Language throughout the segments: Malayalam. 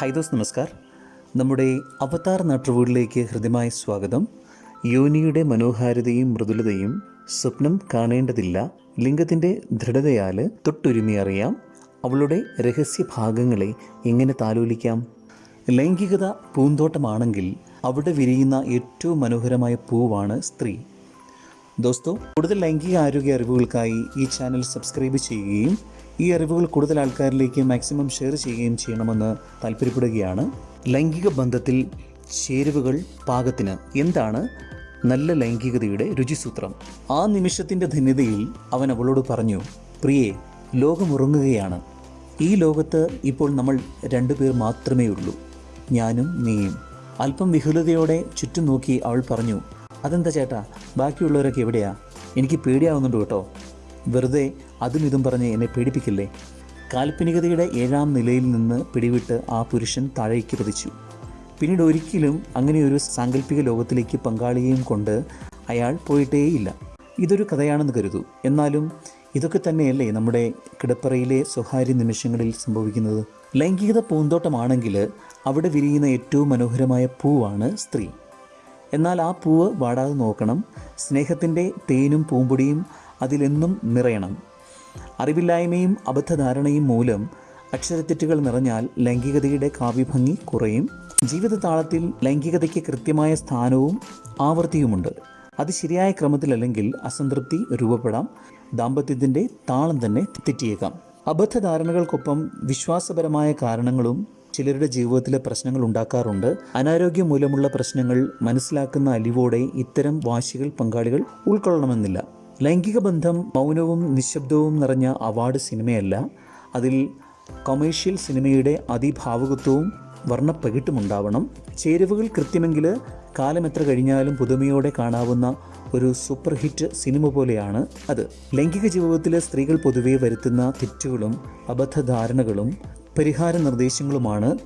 ഹായ് ദോസ് നമസ്കാർ. നമ്മുടെ അവതാർ നാട്ടുവീടിലേക്ക് ഹൃദ്യമായ സ്വാഗതം. യോനിയുടെ മനോഹാരിതയും മൃദുലതയും സ്വപ്നം കാണേണ്ടതില്ല ലിംഗത്തിന്റെ ദൃഢതയാൽ തൊട്ടുരുമി അറിയാം. അവളുടെ രഹസ്യ ഭാഗങ്ങളെ എങ്ങനെ താലോലിക്കാം? ലൈംഗികത പൂന്തോട്ടമാണെങ്കിൽ അവിടെ വിരിയുന്ന ഏറ്റവും മനോഹരമായ പൂവാണ് സ്ത്രീ. ദോസ്തോ കൂടുതൽ ലൈംഗിക ആരോഗ്യ അറിവുകൾക്കായി ഈ ചാനൽ സബ്സ്ക്രൈബ് ചെയ്യുകയും ഈ അറിവുകൾ കൂടുതൽ ആൾക്കാരിലേക്ക് മാക്സിമം ഷെയർ ചെയ്യുകയും ചെയ്യണമെന്ന് താല്പര്യപ്പെടുകയാണ്. ലൈംഗിക ബന്ധത്തിൽ ചേരുവകൾ പാകത്തിന് എന്താണ് നല്ല ലൈംഗികതയുടെ രുചിസൂത്രം? ആ നിമിഷത്തിന്റെ ധന്യതയിൽ അവൻ അവളോട് പറഞ്ഞു പ്രിയെ ലോകമുറങ്ങുകയാണ്. ഈ ലോകത്ത് ഇപ്പോൾ നമ്മൾ രണ്ടുപേർ മാത്രമേ ഉള്ളൂ. ഞാനും നീയും. അല്പം വിഹുലതയോടെ ചുറ്റും നോക്കി അവൾ പറഞ്ഞു അതെന്താ ചേട്ടാ? ബാക്കിയുള്ളവരൊക്കെ എവിടെയാ? എനിക്ക് പേടിയാവുന്നുണ്ട് കേട്ടോ. വെറുതെ അതും ഇതും പറഞ്ഞ് എന്നെ പേടിപ്പിക്കില്ലേ? കാൽപ്പനികതയുടെ ഏഴാം നിലയിൽ നിന്ന് പിടിവിട്ട് ആ പുരുഷൻ താഴേക്ക് പതിച്ചു. പിന്നീട് ഒരിക്കലും അങ്ങനെയൊരു സാങ്കല്പിക ലോകത്തിലേക്ക് പങ്കാളിയെയും കൊണ്ട് അയാൾ പോയിട്ടേയില്ല. ഇതൊരു കഥയാണെന്ന് കരുതൂ. എന്നാലും ഇതൊക്കെ തന്നെയല്ലേ നമ്മുടെ കിടപ്പറയിലെ സ്വകാര്യ നിമിഷങ്ങളിൽ സംഭവിക്കുന്നത്? ലൈംഗികത പൂന്തോട്ടമാണെങ്കിൽ അവിടെ വിരിയുന്ന ഏറ്റവും മനോഹരമായ പൂവാണ് സ്ത്രീ. എന്നാൽ ആ പൂവ് വാടാതെ നോക്കണം. സ്നേഹത്തിന്റെ തേനും പൂമ്പൊടിയും അതിലെന്നും നിറയണം. അറിവില്ലായ്മയും അബദ്ധധാരണയും മൂലം അക്ഷരത്തെറ്റുകൾ നിറഞ്ഞാൽ ലൈംഗികതയുടെ കാവ്യഭംഗി കുറയും. ജീവിത താളത്തിൽ ലൈംഗികതയ്ക്ക് കൃത്യമായ സ്ഥാനവും ആവൃത്തിയുമുണ്ട് അത് ശരിയായ ക്രമത്തിലല്ലെങ്കിൽ അസംതൃപ്തി രൂപപ്പെടാം. ദാമ്പത്യത്തിന്റെ താളം തന്നെ തെറ്റിയേക്കാം. അബദ്ധധാരണകൾക്കൊപ്പം വിശ്വാസപരമായ കാരണങ്ങളും ചിലരുടെ ജീവിതത്തിലെ പ്രശ്നങ്ങൾ ഉണ്ടാക്കാറുണ്ട്. അനാരോഗ്യം മൂലമുള്ള പ്രശ്നങ്ങൾ മനസ്സിലാക്കുന്ന അലിവോടെ ഇത്തരം വാശികൾ പങ്കാളികൾ ഉൾക്കൊള്ളണമെന്നില്ല. ലൈംഗിക ബന്ധം മൗനവും നിശബ്ദവും നിറഞ്ഞ അവാർഡ് സിനിമയല്ല. അതിൽ കൊമേഴ്ഷ്യൽ സിനിമയുടെ അതിഭാവുകത്വവും വർണപ്പകിട്ടുമുണ്ടാവണം. ചേരുവകൾ കൃത്യമെങ്കിൽ കാലം എത്ര കഴിഞ്ഞാലും പുതുമയോടെ കാണാവുന്ന ഒരു സൂപ്പർ ഹിറ്റ് സിനിമ പോലെയാണ് അത്. ലൈംഗിക ജീവിതത്തിലെ സ്ത്രീകൾ പൊതുവെ വരുത്തുന്ന തെറ്റുകളും അബദ്ധധാരണകളും പരിഹാര നിർദ്ദേശങ്ങളുമാണ്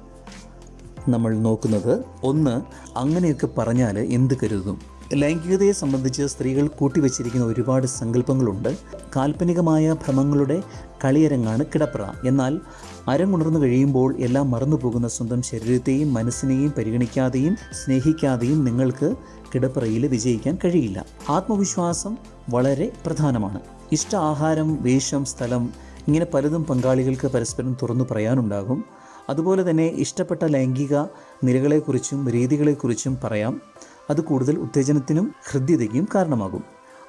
നമ്മൾ നോക്കുന്നത്. ഒന്ന് അങ്ങനെയൊക്കെ പറഞ്ഞാൽ എന്ത് കരുതും? ലൈംഗികതയെ സംബന്ധിച്ച് സ്ത്രീകൾ കൂട്ടിവെച്ചിരിക്കുന്ന ഒരുപാട് സങ്കല്പങ്ങളുണ്ട്. കാൽപ്പനികമായ ഭ്രമങ്ങളുടെ കളിയരങ്ങാണ് കിടപ്പറ എന്നാൽ അരങ്ങുണർന്നു കഴിയുമ്പോൾ എല്ലാം മറന്നുപോകുന്ന സ്വന്തം ശരീരത്തെയും മനസ്സിനെയും പരിഗണിക്കാതെയും സ്നേഹിക്കാതെയും നിങ്ങൾക്ക് കിടപ്പറയിൽ വിജയിക്കാൻ കഴിയില്ല. ആത്മവിശ്വാസം വളരെ പ്രധാനമാണ്. ഇഷ്ട ആഹാരം വേഷം സ്ഥലം ഇങ്ങനെ പലതും പങ്കാളികൾക്ക് പരസ്പരം തുറന്നു പറയാനുണ്ടാകും. അതുപോലെ തന്നെ ഇഷ്ടപ്പെട്ട ലൈംഗിക നിലകളെക്കുറിച്ചും രീതികളെക്കുറിച്ചും പറയാം. അത് കൂടുതൽ ഉത്തേജനത്തിനും ഹൃദ്യതയ്ക്കും കാരണമാകും.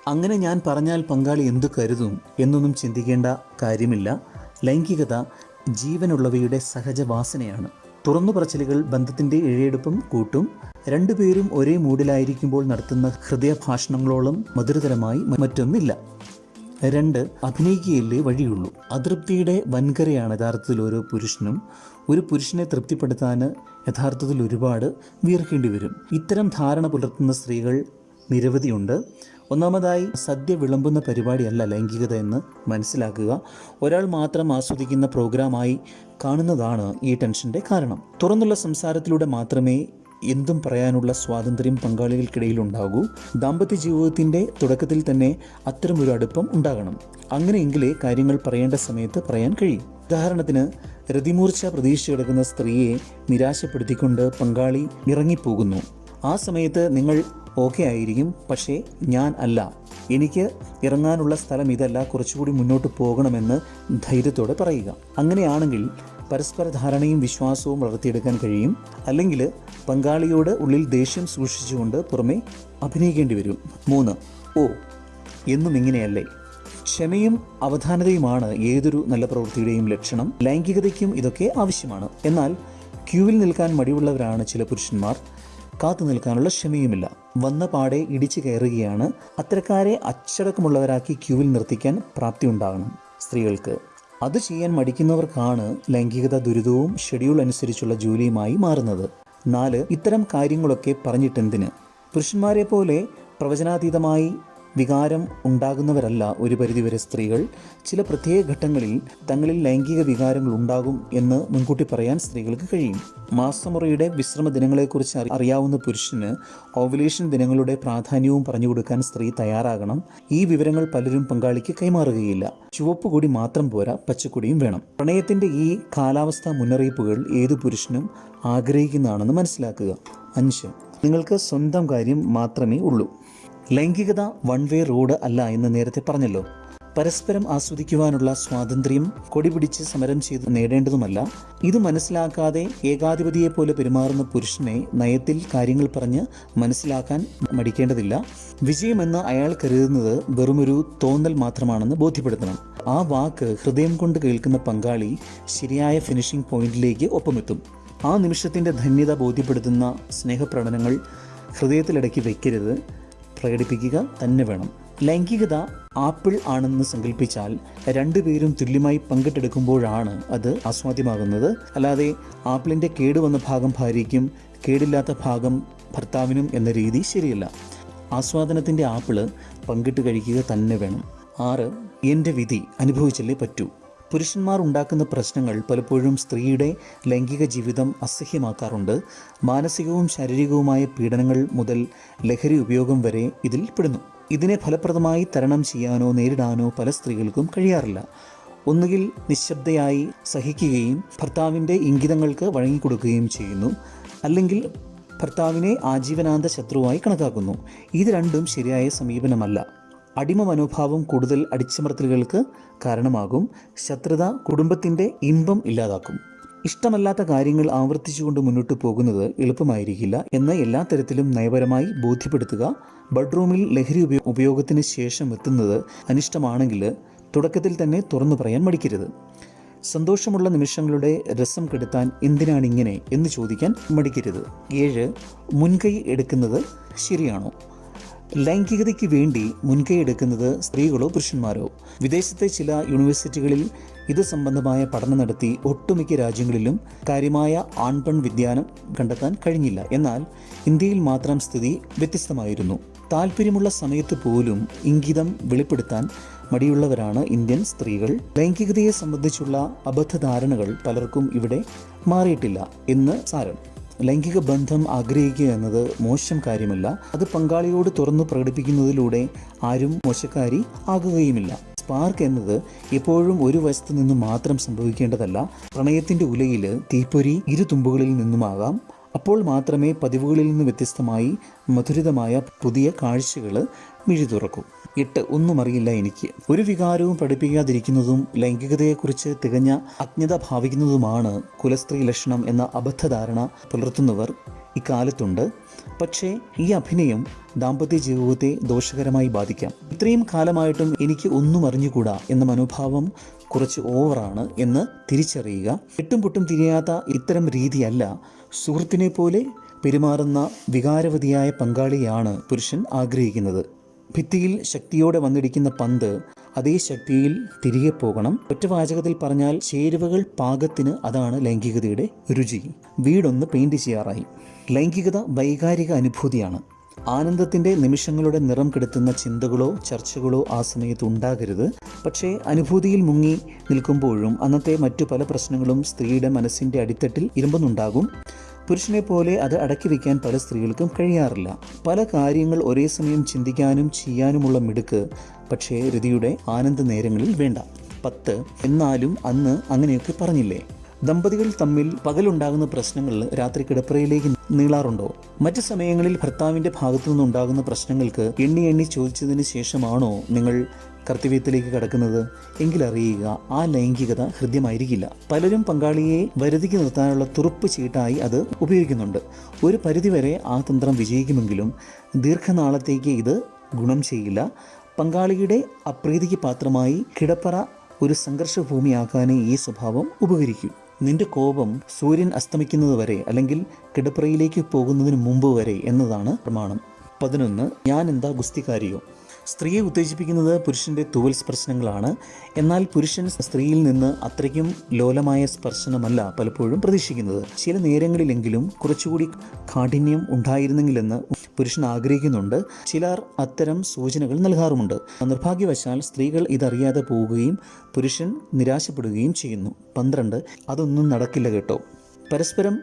അങ്ങനെ ഞാൻ പറഞ്ഞാൽ പങ്കാളി എന്തു കരുതും എന്നൊന്നും ചിന്തിക്കേണ്ട കാര്യമില്ല. ലൈംഗികത ജീവനുള്ളവയുടെ സഹജവാസനയാണ് തുറന്നു പറച്ചിലുകൾ ബന്ധത്തിന്റെ ഇഴയെടുപ്പും കൂട്ടും. രണ്ടുപേരും ഒരേ മൂഡിലായിരിക്കുമ്പോൾ നടത്തുന്ന ഹൃദയഭാഷണങ്ങളോളം മധുരതരമായി മറ്റൊന്നില്ല രണ്ട് അഭിനയിക്കുകയല്ലേ വഴിയുള്ളൂ. അതൃപ്തിയുടെ വൻകരയാണ് യഥാർത്ഥത്തിൽ ഓരോ പുരുഷനും. ഒരു പുരുഷനെ തൃപ്തിപ്പെടുത്താൻ യഥാർത്ഥത്തിൽ ഒരുപാട് വീർക്കേണ്ടി വരും. ഇത്തരം ധാരണ പുലർത്തുന്ന സ്ത്രീകൾ നിരവധിയുണ്ട്. ഒന്നാമതായി സദ്യ വിളമ്പുന്ന പരിപാടിയല്ല ലൈംഗികത എന്ന് മനസ്സിലാക്കുക. ഒരാൾ മാത്രം ആസ്വദിക്കുന്ന പ്രോഗ്രാമായി കാണുന്നതാണ് ഈ ടെൻഷന്റെ കാരണം. തുറന്നുള്ള സംസാരത്തിലൂടെ മാത്രമേ എന്തും പറയാനുള്ള സ്വാതന്ത്ര്യം പങ്കാളികൾക്കിടയിൽ ഉണ്ടാകൂ ദാമ്പത്യ ജീവിതത്തിന്റെ തുടക്കത്തിൽ തന്നെ അത്തരമൊരു അടുപ്പം ഉണ്ടാകണം. അങ്ങനെയെങ്കിലേ കാര്യങ്ങൾ പറയേണ്ട സമയത്ത് പറയാൻ കഴിയും. ഉദാഹരണത്തിന് രതിമൂർച്ച പ്രതീക്ഷ കിടക്കുന്ന സ്ത്രീയെ നിരാശപ്പെടുത്തിക്കൊണ്ട് പങ്കാളി ഇറങ്ങിപ്പോകുന്നു. ആ സമയത്ത് നിങ്ങൾ ഓക്കെ ആയിരിക്കും പക്ഷേ ഞാൻ അല്ല. എനിക്ക് ഇറങ്ങാനുള്ള സ്ഥലം ഇതല്ല കുറച്ചുകൂടി മുന്നോട്ട് പോകണമെന്ന് ധൈര്യത്തോടെ പറയുക. അങ്ങനെയാണെങ്കിൽ പരസ്പര ധാരണയും വിശ്വാസവും വളർത്തിയെടുക്കാൻ കഴിയും. അല്ലെങ്കിൽ പങ്കാളിയോട് ഉള്ളിൽ ദേഷ്യം സൂക്ഷിച്ചുകൊണ്ട് പുറമെ അഭിനയിക്കേണ്ടി വരും. മൂന്ന്. ഓ എന്നും ഇങ്ങനെയല്ലേ? ക്ഷമയും അവധാനതയുമാണ് ഏതൊരു നല്ല പ്രവൃത്തിയുടെയും ലക്ഷണം. ലൈംഗികതയ്ക്കും ഇതൊക്കെ ആവശ്യമാണ്. എന്നാൽ ക്യൂവിൽ നിൽക്കാൻ മടിയുള്ളവരാണ് ചില പുരുഷന്മാർ. കാത്തു നിൽക്കാനുള്ള ക്ഷമയുമില്ല. വന്ന പാടെ ഇടിച്ചു കയറുകയാണ്. അത്തരക്കാരെ അച്ചടക്കമുള്ളവരാക്കി ക്യൂവിൽ നിർത്തിക്കാൻ പ്രാപ്തി ഉണ്ടാകണം സ്ത്രീകൾക്ക്. അത് ചെയ്യാൻ മടിക്കുന്നവർക്കാണ് ലൈംഗികത ദുരിതവും ഷെഡ്യൂൾ അനുസരിച്ചുള്ള ജോലിയുമായി മാറുന്നത്. നാല് ഇത്തരം കാര്യങ്ങളൊക്കെ പറഞ്ഞിട്ടെന്തിന്? പുരുഷന്മാരെ പോലെ പ്രവചനാതീതമായി വികാരം ഉണ്ടാകുന്നവരല്ല ഒരു പരിധിവരെ സ്ത്രീകൾ. ചില പ്രത്യേക ഘട്ടങ്ങളിൽ തങ്ങളിൽ ലൈംഗിക വികാരങ്ങൾ ഉണ്ടാകും എന്ന് മുൻകൂട്ടി പറയാൻ സ്ത്രീകൾക്ക് കഴിയും. മാസമുറയുടെ വിശ്രമ ദിനങ്ങളെക്കുറിച്ച് അറിയാവുന്ന പുരുഷന് ഓവുലേഷൻ ദിനങ്ങളുടെ പ്രാധാന്യവും പറഞ്ഞു കൊടുക്കാൻ സ്ത്രീ തയ്യാറാകണം. ഈ വിവരങ്ങൾ പലരും പങ്കാളിക്ക് കൈമാറുകയില്ല. ചുവപ്പ് കൂടി മാത്രം പോരാ പച്ചക്കൊടിയും വേണം. പ്രണയത്തിന്റെ ഈ കാലാവസ്ഥാ മുന്നറിയിപ്പുകൾ ഏതു പുരുഷനും ആഗ്രഹിക്കുന്നതാണെന്ന് മനസ്സിലാക്കുക. അഞ്ച്. നിങ്ങൾക്ക് സ്വന്തം കാര്യം മാത്രമേ ഉള്ളൂ. ലൈംഗികത വൺ വേ റോഡ് അല്ല എന്ന് നേരത്തെ പറഞ്ഞല്ലോ. പരസ്പരം ആസ്വദിക്കുവാനുള്ള സ്വാതന്ത്ര്യം കൊടിപിടിച്ച് സമരം ചെയ്ത് നേടേണ്ടതുമല്ല. ഇത് മനസ്സിലാക്കാതെ ഏകാധിപതിയെ പോലെ പെരുമാറുന്ന പുരുഷനെ നയത്തിൽ കാര്യങ്ങൾ പറഞ്ഞ് മനസ്സിലാക്കാൻ മടിക്കേണ്ടതില്ല. വിജയമെന്ന് അയാൾ കരുതുന്നത് വെറുമൊരു തോന്നൽ മാത്രമാണെന്ന് ബോധ്യപ്പെടുത്തണം. ആ വാക്ക് ഹൃദയം കൊണ്ട് കേൾക്കുന്ന പങ്കാളി ശരിയായ ഫിനിഷിംഗ് പോയിന്റിലേക്ക് ഒപ്പമെത്തും. ആ നിമിഷത്തിന്റെ ധന്യത ബോധ്യപ്പെടുത്തുന്ന സ്നേഹപ്രകടനങ്ങൾ ഹൃദയത്തിലടക്കി വയ്ക്കരുത് പ്രകടിപ്പിക്കുക തന്നെ വേണം. ലൈംഗികത ആപ്പിൾ ആണെന്ന് സങ്കല്പിച്ചാൽ രണ്ടുപേരും തുല്യമായി പങ്കിട്ടെടുക്കുമ്പോഴാണ് അത് ആസ്വാദ്യമാകുന്നത്. അല്ലാതെ ആപ്പിളിന്റെ കേടുവന്ന ഭാഗം ഭാര്യയ്ക്കും കേടില്ലാത്ത ഭാഗം ഭർത്താവിനും എന്ന രീതി ശരിയല്ല. ആസ്വാദനത്തിന്റെ ആപ്പിൾ പങ്കിട്ട് കഴിക്കുക തന്നെ വേണം. ആറ് എന്റെ വിധി അനുഭവിച്ചല്ലേ പറ്റൂ. പുരുഷന്മാർ ഉണ്ടാക്കുന്ന പ്രശ്നങ്ങൾ പലപ്പോഴും സ്ത്രീയുടെ ലൈംഗിക ജീവിതം അസഹ്യമാക്കാറുണ്ട്. മാനസികവും ശാരീരികവുമായ പീഡനങ്ങൾ മുതൽ ലഹരി ഉപയോഗം വരെ ഇതിൽ പെടുന്നു. ഇതിനെ ഫലപ്രദമായി തരണം ചെയ്യാനോ നേരിടാനോ പല സ്ത്രീകൾക്കും കഴിയാറില്ല. ഒന്നുകിൽ നിശബ്ദയായി സഹിക്കുകയും ഭർത്താവിന്റെ ഇംഗിതങ്ങൾക്ക് വഴങ്ങിക്കൊടുക്കുകയും ചെയ്യുന്നു. അല്ലെങ്കിൽ ഭർത്താവിനെ ആജീവനാന്ത ശത്രുവായി കണക്കാക്കുന്നു. ഇത് രണ്ടും ശരിയായ സമീപനമല്ല. അടിമ മനോഭാവം കൂടുതൽ അടിച്ചമർത്തലുകൾക്ക് കാരണമാകും. ശത്രുത കുടുംബത്തിന്റെ ഇമ്പം ഇല്ലാതാക്കും. ഇഷ്ടമല്ലാത്ത കാര്യങ്ങൾ ആവർത്തിച്ചുകൊണ്ട് മുന്നോട്ട് പോകുന്നത് എളുപ്പമായിരിക്കില്ല എന്ന് എല്ലാ തരത്തിലും നയപരമായി ബോധ്യപ്പെടുത്തുക. ബെഡ്റൂമിൽ ലഹരി ഉപയോ ഉപയോഗത്തിന് ശേഷം എത്തുന്നത് അനിഷ്ടമാണെങ്കിൽ തുടക്കത്തിൽ തന്നെ തുറന്നു പറയാൻ മടിക്കരുത്. സന്തോഷമുള്ള നിമിഷങ്ങളുടെ രസം കെടുത്താൻ എന്തിനാണിങ്ങനെ എന്ന് ചോദിക്കാൻ മടിക്കരുത്. ഏഴ് മുൻകൈ എടുക്കുന്നത് ശരിയാണോ? ലൈംഗികതയ്ക്ക് വേണ്ടി മുൻകൈ എടുക്കുന്നത് സ്ത്രീകളോ പുരുഷന്മാരോ? വിദേശത്തെ ചില യൂണിവേഴ്സിറ്റികളിൽ ഇത് സംബന്ധമായ പഠനം നടത്തി ഒട്ടുമിക്ക രാജ്യങ്ങളിലും കാര്യമായ ആൺപെൺ വ്യതിയാനം കണ്ടെത്താൻ കഴിഞ്ഞില്ല. എന്നാൽ ഇന്ത്യയിൽ മാത്രം സ്ഥിതി വ്യത്യസ്തമായിരുന്നു. താല്പര്യമുള്ള സമയത്ത് പോലും ഇംഗിതം വെളിപ്പെടുത്താൻ മടിയുള്ളവരാണ് ഇന്ത്യൻ സ്ത്രീകൾ. ലൈംഗികതയെ സംബന്ധിച്ചുള്ള അബദ്ധധാരണകൾ പലർക്കും ഇവിടെ മാറിയിട്ടില്ല എന്ന് സാരം. ലൈംഗിക ബന്ധം ആഗ്രഹിക്കുക എന്നത് മോശം കാര്യമല്ല. അത് പങ്കാളിയോട് തുറന്നു പ്രകടിപ്പിക്കുന്നതിലൂടെ ആരും മോശക്കാരി ആകുകയുമില്ല. സ്പാർക്ക് എന്നത് എപ്പോഴും ഒരു വശത്തു നിന്നും മാത്രം സംഭവിക്കേണ്ടതല്ല. പ്രണയത്തിന്റെ ഉലയിൽ തീപ്പൊരി ഇരു തുമ്പുകളിൽ നിന്നുമാകാം. അപ്പോൾ മാത്രമേ പതിവുകളിൽ നിന്ന് വ്യത്യസ്തമായി മധുരിതമായ പുതിയ കാഴ്ചകൾ മിഴി തുറക്കൂ എട്ട് ഒന്നും അറിയില്ല എനിക്ക്. ഒരു വികാരവും പഠിപ്പിക്കാതിരിക്കുന്നതും ലൈംഗികതയെക്കുറിച്ച് തികഞ്ഞ അജ്ഞത ഭാവിക്കുന്നതുമാണ് കുലസ്ത്രീ ലക്ഷണം എന്ന അബദ്ധധാരണ പുലർത്തുന്നവർ ഇക്കാലത്തുണ്ട്. പക്ഷേ ഈ അഭിനയം ദാമ്പത്യ ജീവിതത്തെ ദോഷകരമായി ബാധിക്കാം. ഇത്രയും കാലമായിട്ടും എനിക്ക് ഒന്നും അറിഞ്ഞുകൂടാ എന്ന മനോഭാവം കുറച്ച് ഓവറാണ് എന്ന് തിരിച്ചറിയുക. എട്ടും പൊട്ടും തിരിയാത്ത ഇത്തരം രീതിയല്ല സുഹൃത്തിനെ പോലെ പെരുമാറുന്ന വികാരവതിയായ പങ്കാളിയാണ് പുരുഷൻ ആഗ്രഹിക്കുന്നത്. ഭിത്തിയിൽ ശക്തിയോടെ വന്നിടിക്കുന്ന പന്ത് അതേ ശക്തിയിൽ തിരികെ പോകണം. ഒറ്റവാചകത്തിൽ പറഞ്ഞാൽ ചേരുവകൾ പാകത്തിന് അതാണ് ലൈംഗികതയുടെ രുചി. വീടൊന്ന് പെയിന്റ് ചെയ്യാറായി. ലൈംഗികത വൈകാരിക അനുഭൂതിയാണ്. ആനന്ദത്തിന്റെ നിമിഷങ്ങളുടെ നിറം കെടുത്തുന്ന ചിന്തകളോ ചർച്ചകളോ ആ സമയത്ത് ഉണ്ടാകരുത്. പക്ഷേ അനുഭൂതിയിൽ മുങ്ങി നിൽക്കുമ്പോഴും അന്നത്തെ മറ്റു പല പ്രശ്നങ്ങളും സ്ത്രീയുടെ മനസ്സിന്റെ അടിത്തട്ടിൽ ഇരുമ്പുന്നുണ്ടാകും. പുരുഷനെ പോലെ അത് അടക്കി വയ്ക്കാൻ പല സ്ത്രീകൾക്കും കഴിയാറില്ല. പല കാര്യങ്ങൾ ഒരേ സമയം ചിന്തിക്കാനും ചെയ്യാനുമുള്ള മിടുക്ക്. പക്ഷേ രതിയുടെ ആനന്ദ നേരങ്ങളിൽ വേണ്ട. പത്ത്. എന്നാലും അന്ന് അങ്ങനെയൊക്കെ പറഞ്ഞില്ലേ? ദമ്പതികൾ തമ്മിൽ പകലുണ്ടാകുന്ന പ്രശ്നങ്ങൾ രാത്രി കിടപ്പറയിലേക്ക് നീളാറുണ്ടോ? മറ്റു സമയങ്ങളിൽ ഭർത്താവിന്റെ ഭാഗത്തു നിന്നുണ്ടാകുന്ന പ്രശ്നങ്ങൾക്ക് എണ്ണി എണ്ണി ചോദിച്ചതിന് ശേഷമാണോ നിങ്ങൾ കർത്തവ്യത്തിലേക്ക് കടക്കുന്നത് എങ്കിലറിയുക ആ ലൈംഗികത ഹൃദ്യമായിരിക്കില്ല. പലരും പങ്കാളിയെ വരുതിക്ക് നിർത്താനുള്ള തുറുപ്പ് ചീട്ടായി അത് ഉപയോഗിക്കുന്നുണ്ട്. ഒരു പരിധിവരെ ആ തന്ത്രം വിജയിക്കുമെങ്കിലും ദീർഘനാളത്തേക്ക് ഇത് ഗുണം ചെയ്യില്ല. പങ്കാളിയുടെ അപ്രീതിക്ക് പാത്രമായി കിടപ്പറ ഒരു സംഘർഷഭൂമിയാക്കാനേ ഈ സ്വഭാവം ഉപകരിക്കും. നിന്റെ കോപം സൂര്യൻ അസ്തമിക്കുന്നത് വരെ അല്ലെങ്കിൽ കിടപ്പറയിലേക്ക് പോകുന്നതിന് മുമ്പ് വരെ എന്നതാണ് പ്രമാണം. പതിനൊന്ന് ഞാൻ എന്താ ഗുസ്തിക്കാരിയോ? സ്ത്രീയെ ഉത്തേജിപ്പിക്കുന്നത് പുരുഷന്റെ തുവൽ സ്പർശനങ്ങളാണ് എന്നാൽ പുരുഷൻ സ്ത്രീയിൽ നിന്ന് അത്രയ്ക്കും ലോലമായ സ്പർശനമല്ല പലപ്പോഴും പ്രതീക്ഷിക്കുന്നത്. ചില നേരങ്ങളിലെങ്കിലും കുറച്ചുകൂടി കാഠിന്യം ഉണ്ടായിരുന്നെങ്കിലെന്ന് പുരുഷൻ ആഗ്രഹിക്കുന്നുണ്ട്. ചിലർ അത്തരം സൂചനകൾ നൽകാറുമുണ്ട്. നിർഭാഗ്യവശാൽ സ്ത്രീകൾ ഇതറിയാതെ പോവുകയും പുരുഷൻ നിരാശപ്പെടുകയും ചെയ്യുന്നു. പന്ത്രണ്ട് അതൊന്നും നടക്കില്ല കേട്ടോ. പരസ്പരം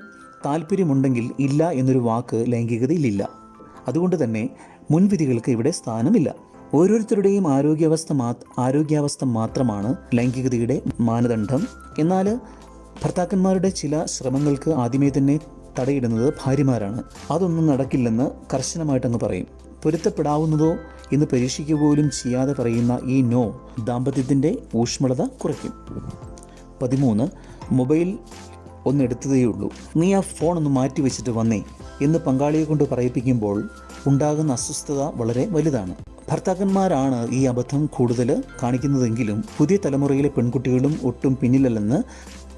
താല്പര്യമുണ്ടെങ്കിൽ ഇല്ല എന്നൊരു വാക്ക് ലൈംഗികതയിലില്ല. അതുകൊണ്ട് തന്നെ മുൻവിധികൾക്ക് ഇവിടെ സ്ഥാനമില്ല. ഓരോരുത്തരുടെയും ആരോഗ്യാവസ്ഥ മാ ആരോഗ്യാവസ്ഥ മാത്രമാണ് ലൈംഗികതയുടെ മാനദണ്ഡം. എന്നാൽ ഭർത്താക്കന്മാരുടെ ചില ശ്രമങ്ങൾക്ക് ആദ്യമേ തന്നെ തടയിടുന്നത് ഭാര്യമാരാണ്. അതൊന്നും നടക്കില്ലെന്ന് കർശനമായിട്ടങ്ങ് പറയും. പൊരുത്തപ്പെടാവുന്നതോ എന്ന് പരീക്ഷിക്കുക പോലും ചെയ്യാതെ പറയുന്ന ഈ നോ ദാമ്പത്യത്തിന്റെ ഊഷ്മളത കുറയ്ക്കും. പതിമൂന്ന് മൊബൈൽ ഒന്നെടുത്തതേയുള്ളൂ. നീ ആ ഫോൺ ഒന്ന് മാറ്റി വെച്ചിട്ട് വന്നേ എന്ന് പങ്കാളിയെ കൊണ്ട് പറയിപ്പിക്കുമ്പോൾ ഉണ്ടാകുന്ന അസ്വസ്ഥത വളരെ വലുതാണ്. ഭർത്താക്കന്മാരാണ് ഈ അബദ്ധം കൂടുതൽ കാണിക്കുന്നതെങ്കിലും പുതിയ തലമുറയിലെ പെൺകുട്ടികളും ഒട്ടും പിന്നിലല്ലെന്ന്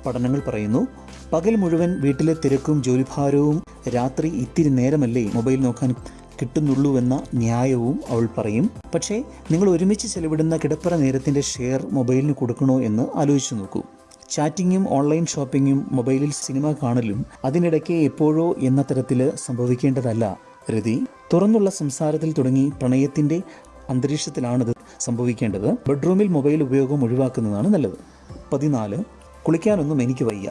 പഠനങ്ങൾ പറയുന്നു. പകൽ മുഴുവൻ വീട്ടിലെ തിരക്കും ജോലിഭാരവും രാത്രി ഇത്തിരി നേരമല്ലേ മൊബൈൽ നോക്കാൻ കിട്ടുന്നുള്ളൂവെന്ന ന്യായവും അവൾ പറയും. പക്ഷേ നിങ്ങൾ ഒരുമിച്ച് ചെലവിടുന്ന കിടപ്പറ നേരത്തിന്റെ ഷെയർ മൊബൈലിന് കൊടുക്കണോ എന്ന് ആലോചിച്ചു നോക്കൂ. ചാറ്റിങ്ങും ഓൺലൈൻ ഷോപ്പിങ്ങും മൊബൈലിൽ സിനിമ കാണലും അതിനിടയ്ക്ക് എപ്പോഴോ എന്ന തരത്തിൽ സംഭവിക്കേണ്ടതല്ല. രതി തുറന്നുള്ള സംസാരത്തിൽ തുടങ്ങി പ്രണയത്തിന്റെ അന്തരീക്ഷത്തിലാണിത് സംഭവിക്കേണ്ടത്. ബെഡ്റൂമിൽ മൊബൈൽ ഉപയോഗം ഒഴിവാക്കുന്നതാണ് നല്ലത്. പതിനാല് കുളിക്കാനൊന്നും എനിക്ക് വയ്യ.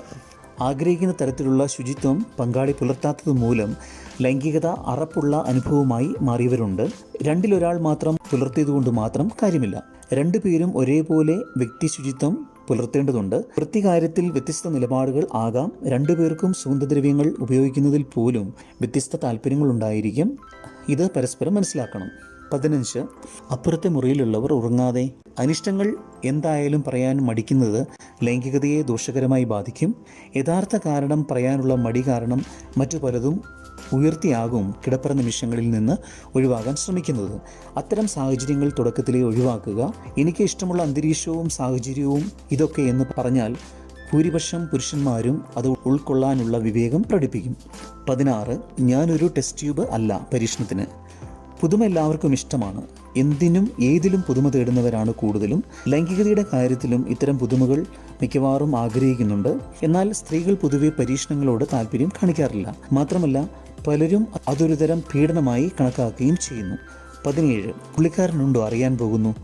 ആഗ്രഹിക്കുന്ന തരത്തിലുള്ള ശുചിത്വം പങ്കാളി പുലർത്താത്തത് മൂലം ലൈംഗികത അറപ്പുള്ള അനുഭവമായി മാറിയവരുണ്ട്. രണ്ടിലൊരാൾ മാത്രം പുലർത്തിയതുകൊണ്ട് മാത്രം കാര്യമില്ല. രണ്ടു പേരും ഒരേപോലെ വ്യക്തി ശുചിത്വം പുലർത്തേണ്ടതുണ്ട്. വൃത്തികാര്യത്തിൽ വ്യത്യസ്ത നിലപാടുകൾ ആകാം. രണ്ടുപേർക്കും സുഗന്ധദ്രവ്യങ്ങൾ ഉപയോഗിക്കുന്നതിൽ പോലും വ്യത്യസ്ത താല്പര്യങ്ങളുണ്ടായിരിക്കും. ഇത് പരസ്പരം മനസ്സിലാക്കണം. പതിനഞ്ച്. അപ്പുറത്തെ മുറിയിലുള്ളവർ ഉറങ്ങാതെ അനിഷ്ടങ്ങൾ എന്തായാലും പറയാൻ മടിക്കുന്നത് ലൈംഗികതയെ ദോഷകരമായി ബാധിക്കും. യഥാർത്ഥ കാരണം പറയാനുള്ള മടി കാരണം മറ്റു പലതും ഉയർത്തിയാകും കിടപ്പറ നിമിഷങ്ങളിൽ നിന്ന് ഒഴിവാകാൻ ശ്രമിക്കുന്നത്. അത്തരം സാഹചര്യങ്ങൾ തുടക്കത്തിലേ ഒഴിവാക്കുക. എനിക്ക് ഇഷ്ടമുള്ള അന്തരീക്ഷവും സാഹചര്യവും ഇതൊക്കെ എന്ന് പറഞ്ഞാൽ ഭൂരിപക്ഷം പുരുഷന്മാരും അത് ഉൾക്കൊള്ളാനുള്ള വിവേകം പ്രകടിപ്പിക്കും. പതിനാറ്. ഞാനൊരു ടെസ്റ്റ് ട്യൂബ് അല്ല പരീക്ഷണത്തിന്. പുതുമ എല്ലാവർക്കും ഇഷ്ടമാണ്. എന്തിനും ഏതിലും പുതുമ തേടുന്നവരാണ് കൂടുതലും. ലൈംഗികതയുടെ കാര്യത്തിലും ഇത്തരം പുതുമകൾ മിക്കവാറും ആഗ്രഹിക്കുന്നുണ്ട്. എന്നാൽ സ്ത്രീകൾ പൊതുവെ പരീക്ഷണങ്ങളോട് താല്പര്യം കാണിക്കാറില്ല. മാത്രമല്ല പലരും അതൊരു തരം പീഡനമായി കണക്കാക്കുകയും ചെയ്യുന്നു. പതിനേഴ് പുള്ളിക്കാരനുണ്ടോ അറിയാൻ പോകുന്നു.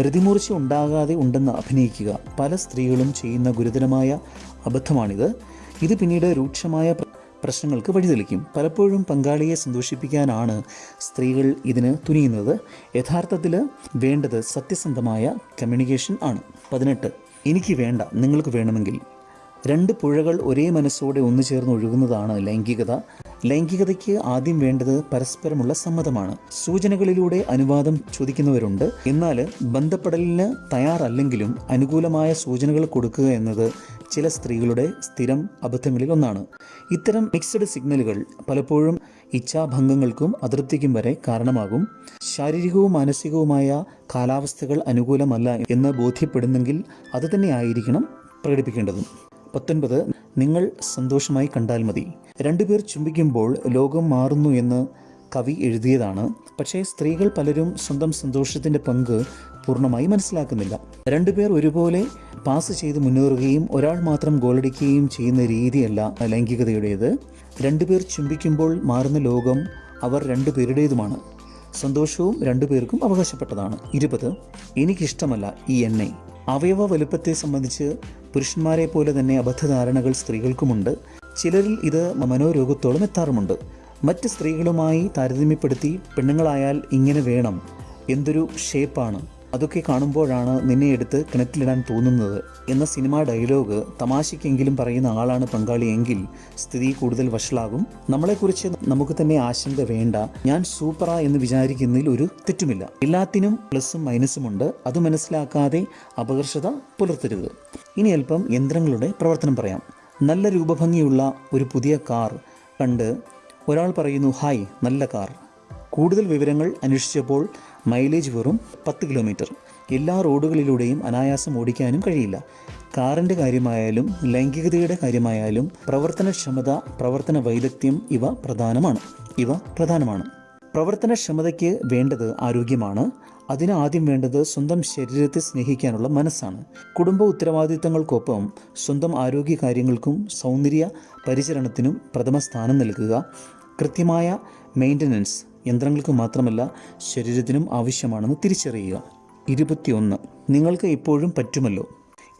രതിമൂർച്ച ഉണ്ടാകാതെ ഉണ്ടെന്ന് അഭിനയിക്കുക. പല സ്ത്രീകളും ചെയ്യുന്ന ഗുരുതരമായ അബദ്ധമാണിത്. ഇത് പിന്നീട് രൂക്ഷമായ പ്രശ്നങ്ങൾക്ക് വഴിതെളിക്കും പലപ്പോഴും പങ്കാളിയെ സന്തോഷിപ്പിക്കാനാണ് സ്ത്രീകൾ ഇതിന് തുനിയുന്നത്. യഥാർത്ഥത്തിൽ വേണ്ടത് സത്യസന്ധമായ കമ്മ്യൂണിക്കേഷൻ ആണ്. പതിനെട്ട്. എനിക്ക് വേണ്ട നിങ്ങൾക്ക് വേണമെങ്കിൽ. രണ്ട് പുഴകൾ ഒരേ മനസ്സോടെ ഒന്നു ചേർന്ന് ഒഴുകുന്നതാണ് ലൈംഗികത. ലൈംഗികതയ്ക്ക് ആദ്യം വേണ്ടത് പരസ്പരമുള്ള സമ്മതമാണ്. സൂചനകളിലൂടെ അനുവാദം ചോദിക്കുന്നവരുണ്ട്. എന്നാൽ ബന്ധപ്പെടലിന് തയ്യാറല്ലെങ്കിലും അനുകൂലമായ സൂചനകൾ കൊടുക്കുക എന്നത് ചില സ്ത്രീകളുടെ സ്ഥിരം അബദ്ധങ്ങളിൽ ഒന്നാണ് ഇത്തരം മിക്സഡ് സിഗ്നലുകൾ പലപ്പോഴും ഇച്ഛാഭംഗങ്ങൾക്കും അതൃപ്തിക്കും വരെ കാരണമാകും. ശാരീരികവും മാനസികവുമായ കാലാവസ്ഥകൾ അനുകൂലമല്ല എന്ന് ബോധ്യപ്പെടുന്നെങ്കിൽ അത് തന്നെയായിരിക്കണം പ്രകടിപ്പിക്കേണ്ടതും. പത്തൊൻപത് നിങ്ങൾ സന്തോഷമായി കണ്ടാൽ മതി. രണ്ടുപേർ ചുംബിക്കുമ്പോൾ ലോകം മാറുന്നു എന്ന് കവി എഴുതിയതാണ്. പക്ഷേ സ്ത്രീകൾ പലരും സ്വന്തം സന്തോഷത്തിന്റെ പങ്ക് പൂർണമായി മനസ്സിലാക്കുന്നില്ല. രണ്ടുപേർ ഒരുപോലെ പാസ് ചെയ്ത് മുന്നേറുകയും ഒരാൾ മാത്രം ഗോളടിക്കുകയും ചെയ്യുന്ന രീതിയല്ല ലൈംഗികതയുടേത്. രണ്ടുപേർ ചുംബിക്കുമ്പോൾ മാറുന്ന ലോകം അവർ രണ്ടുപേരുടേതുമാണ്. സന്തോഷവും രണ്ടുപേർക്കും അവകാശപ്പെട്ടതാണ്. ഇരുപത് എനിക്കിഷ്ടമല്ല ഈ എണ്ണ. അവയവ വലുപ്പത്തെ സംബന്ധിച്ച് പുരുഷന്മാരെ പോലെ തന്നെ അബദ്ധധാരണകൾ സ്ത്രീകൾക്കുമുണ്ട്. ചിലരിൽ ഇത് മനോരോഗത്തോളം എത്താറുമുണ്ട്. മറ്റ് സ്ത്രീകളുമായി താരതമ്യപ്പെടുത്തി പെണ്ണുങ്ങളായാൽ ഇങ്ങനെ വേണം. എന്തൊരു ഷേപ്പാണ് അതൊക്കെ കാണുമ്പോഴാണ് നിന്നെ എടുത്ത് കിണറ്റിലിടാൻ തോന്നുന്നത് എന്ന സിനിമാ ഡയലോഗ് തമാശയ്ക്കെങ്കിലും പറയുന്ന ആളാണ് പങ്കാളിയെങ്കിൽ സ്ഥിതി കൂടുതൽ വഷളാകും. നമ്മളെക്കുറിച്ച് നമുക്ക് തന്നെ ആശങ്ക വേണ്ട. ഞാൻ സൂപ്പറാ എന്ന് വിചാരിക്കുന്നതിൽ ഒരു തെറ്റുമില്ല. എല്ലാത്തിനും പ്ലസും മൈനസും ഉണ്ട്. അത് മനസ്സിലാക്കാതെ അപകർഷത പുലർത്തരുത്. ഇനി അല്പം യന്ത്രങ്ങളുടെ പ്രവർത്തനം പറയാം. നല്ല രൂപഭംഗിയുള്ള ഒരു പുതിയ കാർ കണ്ട് ഒരാൾ പറയുന്നു ഹായ് നല്ല കാർ. കൂടുതൽ വിവരങ്ങൾ അന്വേഷിച്ചപ്പോൾ മൈലേജ് വെറും പത്ത് കിലോമീറ്റർ. എല്ലാ റോഡുകളിലൂടെയും അനായാസം ഓടിക്കാനും കഴിയില്ല. കാറിന്റെ കാര്യമായാലും ലൈംഗികതയുടെ കാര്യമായാലും പ്രവർത്തനക്ഷമത പ്രവർത്തന വൈദഗ്ധ്യം ഇവ പ്രധാനമാണ്. ഇവ പ്രധാനമാണ്. പ്രവർത്തനക്ഷമതയ്ക്ക് വേണ്ടത് ആരോഗ്യമാണ്. അതിന് ആദ്യം വേണ്ടത് സ്വന്തം ശരീരത്തെ സ്നേഹിക്കാനുള്ള മനസ്സാണ്. കുടുംബ ഉത്തരവാദിത്തങ്ങൾക്കൊപ്പം സ്വന്തം ആരോഗ്യ കാര്യങ്ങൾക്കും സൗന്ദര്യ പരിചരണത്തിനും പ്രഥമ സ്ഥാനം നൽകുക. കൃത്യമായ മെയിന്റനൻസ് യന്ത്രങ്ങൾക്ക് മാത്രമല്ല ശരീരത്തിനും ആവശ്യമാണെന്ന് തിരിച്ചറിയുക. ഇരുപത്തിയൊന്ന്. നിങ്ങൾക്ക് ഇപ്പോഴും പറ്റുമല്ലോ.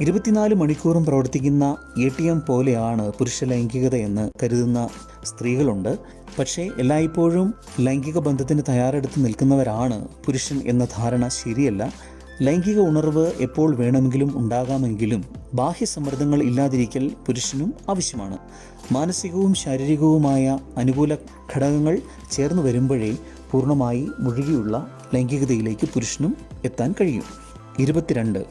ഇരുപത്തിനാല് മണിക്കൂറും പ്രവർത്തിക്കുന്ന എ ടി എം പോലെയാണ് പുരുഷ ലൈംഗികത എന്ന് കരുതുന്ന സ്ത്രീകളുണ്ട്. പക്ഷേ എല്ലായ്പ്പോഴും ലൈംഗിക ബന്ധത്തിന് തയ്യാറെടുത്ത് നിൽക്കുന്നവരാണ് പുരുഷൻ എന്ന ധാരണ ശരിയല്ല. ലൈംഗിക ഉണർവ് എപ്പോൾ വേണമെങ്കിലും ഉണ്ടാകാമെങ്കിലും ബാഹ്യ സമ്മർദ്ദങ്ങൾ ഇല്ലാതിരിക്കൽ പുരുഷനും ആവശ്യമാണ്. മാനസികവും ശാരീരികവുമായ അനുകൂല ഘടകങ്ങൾ ചേർന്ന് വരുമ്പോഴേ പൂർണമായി മുഴുകിയുള്ള ലൈംഗികതയിലേക്ക് പുരുഷനും എത്താൻ കഴിയും. ഇരുപത്തിരണ്ട്.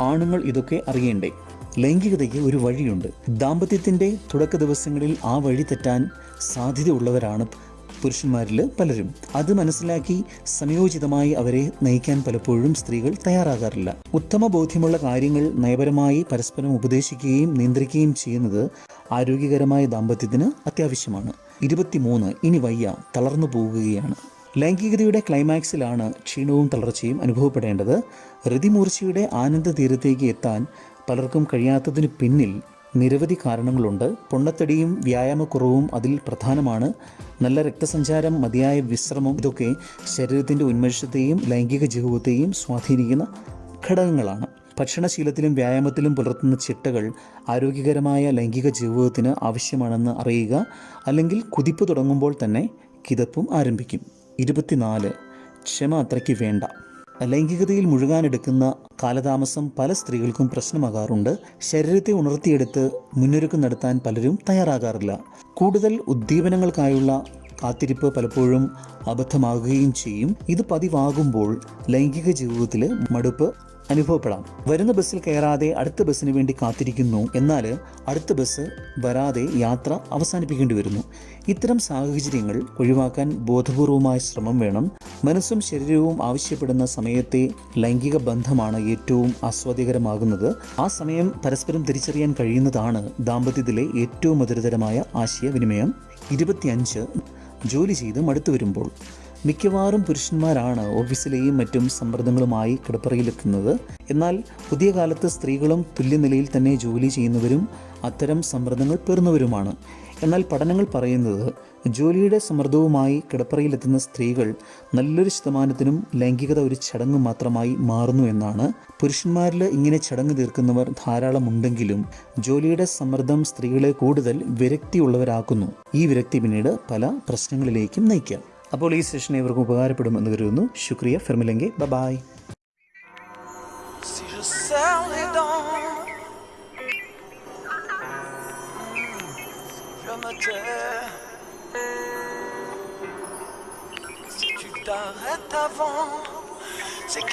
ആണുങ്ങൾ ഇതൊക്കെ അറിയേണ്ടേ? ലൈംഗികതയ്ക്ക് ഒരു വഴിയുണ്ട്. ദാമ്പത്യത്തിന്റെ തുടക്ക ദിവസങ്ങളിൽ ആ വഴി തെറ്റാൻ സാധ്യതയുള്ളവരാണ് പുരുഷന്മാരിൽ പലരും. അത് മനസ്സിലാക്കി സംയോജിതമായി അവരെ നയിക്കാൻ പലപ്പോഴും സ്ത്രീകൾ തയ്യാറാകാറില്ല. ഉത്തമ ബോധ്യമുള്ള കാര്യങ്ങൾ നയപരമായി പരസ്പരം ഉപദേശിക്കുകയും നിയന്ത്രിക്കുകയും ചെയ്യുന്നത് ആരോഗ്യകരമായ ദാമ്പത്യത്തിന് അത്യാവശ്യമാണ്. ഇരുപത്തിമൂന്ന്. ഇനി വയ്യ. തളർന്നു പോകുകയാണ് ലൈംഗികതയുടെ ക്ലൈമാക്സിലാണ് ക്ഷീണവും തളർച്ചയും അനുഭവപ്പെടേണ്ടത്. രതിമൂർച്ചയുടെ ആനന്ദ തീരത്തേക്ക് എത്താൻ പലർക്കും കഴിയാത്തതിന് പിന്നിൽ നിരവധി കാരണങ്ങളുണ്ട്. പൊണ്ണത്തടിയും വ്യായാമക്കുറവും അതിൽ പ്രധാനമാണ്. നല്ല രക്തസഞ്ചാരം മതിയായ വിശ്രമം ഇതൊക്കെ ശരീരത്തിന്റെ ഉന്മേഷത്തെയും ലൈംഗിക ജീവിതത്തെയും സ്വാധീനിക്കുന്ന ഘടകങ്ങളാണ്. ഭക്ഷണശീലത്തിലും വ്യായാമത്തിലും പുലർത്തുന്ന ചിട്ടകൾ ആരോഗ്യകരമായ ലൈംഗിക ജീവിതത്തിന് ആവശ്യമാണെന്ന് അറിയുക. അല്ലെങ്കിൽ കുതിപ്പ് തുടങ്ങുമ്പോൾ തന്നെ കിതപ്പും ആരംഭിക്കും. ഇരുപത്തിനാല്. ക്ഷമ അത്രയ്ക്ക് വേണ്ട. ലൈംഗികതയിൽ മുഴുകാനെടുക്കുന്ന കാലതാമസം പല സ്ത്രീകൾക്കും പ്രശ്നമാകാറുണ്ട്. ശരീരത്തെ ഉണർത്തിയെടുത്ത് മുന്നൊരുക്കം നടത്താൻ പലരും തയ്യാറാകാറില്ല. കൂടുതൽ ഉദ്ദീപനങ്ങൾക്കായുള്ള കാത്തിരിപ്പ് പലപ്പോഴും അബദ്ധമാകുകയും ചെയ്യും. ഇത് പതിവാകുമ്പോൾ ലൈംഗിക ജീവിതത്തിൽ മടുപ്പ് അനുഭവപ്പെടാം. വരുന്ന ബസ്സിൽ കയറാതെ അടുത്ത ബസ്സിന് വേണ്ടി കാത്തിരിക്കുന്നു. എന്നാൽ അടുത്ത ബസ് വരാതെ യാത്ര അവസാനിപ്പിക്കേണ്ടി വരുന്നു. ഇത്തരം സാഹചര്യങ്ങൾ ഒഴിവാക്കാൻ ബോധപൂർവമായ ശ്രമം വേണം. മനസ്സും ശരീരവും ആവശ്യപ്പെടുന്ന സമയത്തെ ലൈംഗിക ബന്ധമാണ് ഏറ്റവും ആസ്വാദ്യകരമാകുന്നത്. ആ സമയം പരസ്പരം തിരിച്ചറിയാൻ കഴിയുന്നതാണ് ദാമ്പത്യത്തിലെ ഏറ്റവും മധുരതരമായ ആശയവിനിമയം. ഇരുപത്തിയഞ്ച് ജോലി ചെയ്ത് മടുത്തു വരുമ്പോൾ. മിക്കവാറും പുരുഷന്മാരാണ് ഓഫീസിലെയും മറ്റും സമ്മർദ്ദങ്ങളുമായി കിടപ്പറയിലെത്തുന്നത്. എന്നാൽ പുതിയ കാലത്ത് സ്ത്രീകളും തുല്യനിലയിൽ തന്നെ ജോലി ചെയ്യുന്നവരും അത്തരം സമ്മർദ്ദങ്ങൾ പേർന്നവരുമാണ് എന്നാൽ പഠനങ്ങൾ പറയുന്നത് ജോലിയുടെ സമ്മർദ്ദവുമായി കിടപ്പറയിലെത്തുന്ന സ്ത്രീകൾ നല്ലൊരു ശതമാനത്തിനും ലൈംഗികത ഒരു ചടങ്ങ് മാത്രമായി മാറുന്നു എന്നാണ്. പുരുഷന്മാരിൽ ഇങ്ങനെ ചടങ്ങ് തീർക്കുന്നവർ ധാരാളമുണ്ടെങ്കിലും ജോലിയുടെ സമ്മർദ്ദം സ്ത്രീകളെ കൂടുതൽ വിരക്തിയുള്ളവരാക്കുന്നു. ഈ വിരക്തി പിന്നീട് പല പ്രശ്നങ്ങളിലേക്കും നയിക്കാം. അപ്പോൾ ഈ സെഷൻ ഇവർക്കും ഉപകാരപ്പെടുമെന്ന് കരുതുന്നു. ശുക്രിയ. ഫിർമിലെങ്കി. Bye Si.